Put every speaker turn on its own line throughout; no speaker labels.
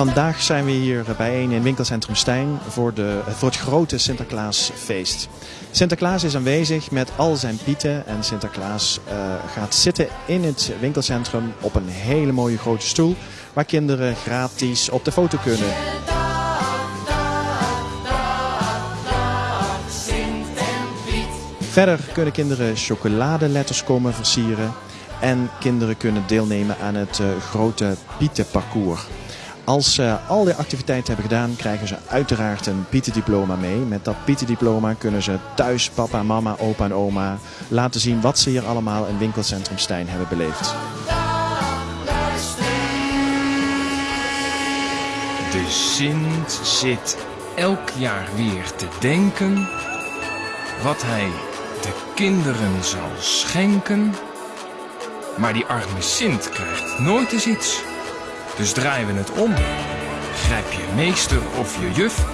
Vandaag zijn we hier bijeen in winkelcentrum Stijn voor, de, voor het grote Sinterklaasfeest. Sinterklaas is aanwezig met al zijn pieten en Sinterklaas uh, gaat zitten in het winkelcentrum op een hele mooie grote stoel waar kinderen gratis op de foto kunnen. Verder kunnen kinderen chocoladeletters komen versieren en kinderen kunnen deelnemen aan het uh, grote Pietenparcours. Als ze al die activiteiten hebben gedaan, krijgen ze uiteraard een Pietendiploma mee. Met dat Pietendiploma kunnen ze thuis papa, mama, opa en oma laten zien wat ze hier allemaal in winkelcentrum Stijn hebben beleefd.
De Sint zit elk jaar weer te denken wat hij de kinderen zal schenken. Maar die arme Sint krijgt nooit eens iets. Dus draaien we het om. Grijp je meester of je juf.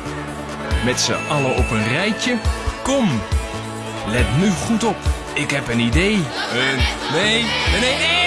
Met z'n allen op een rijtje. Kom, let nu goed op. Ik heb een idee. Een, nee, nee, nee, nee.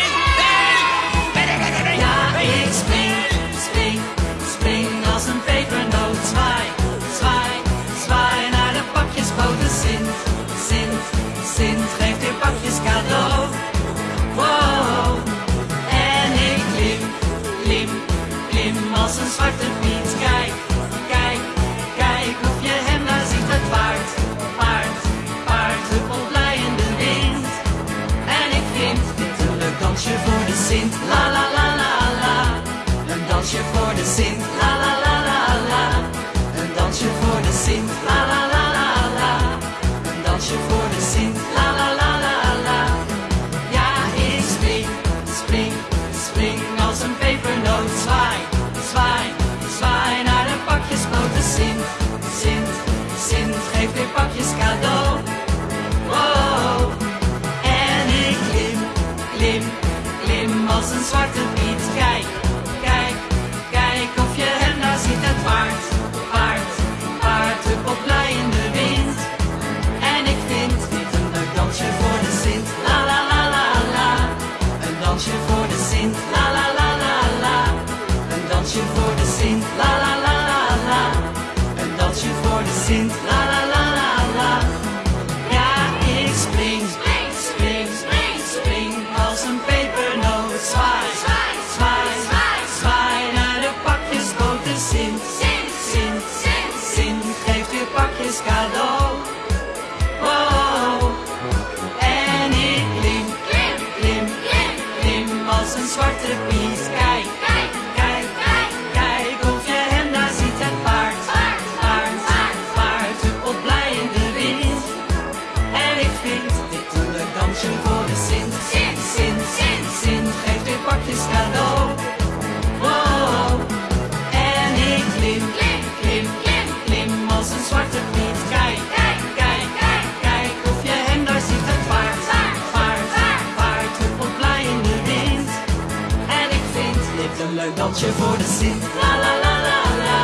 Een leuk dansje voor de Sint. La la la la la.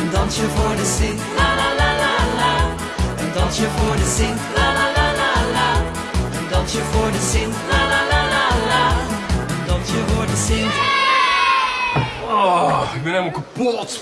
Een dansje voor de Sint. La la la la la. Een dansje voor de Sint. La la la la la. Een dansje voor de Sint. La la la la la. Een dansje voor de Sint.
Oh, ik ben helemaal kapot.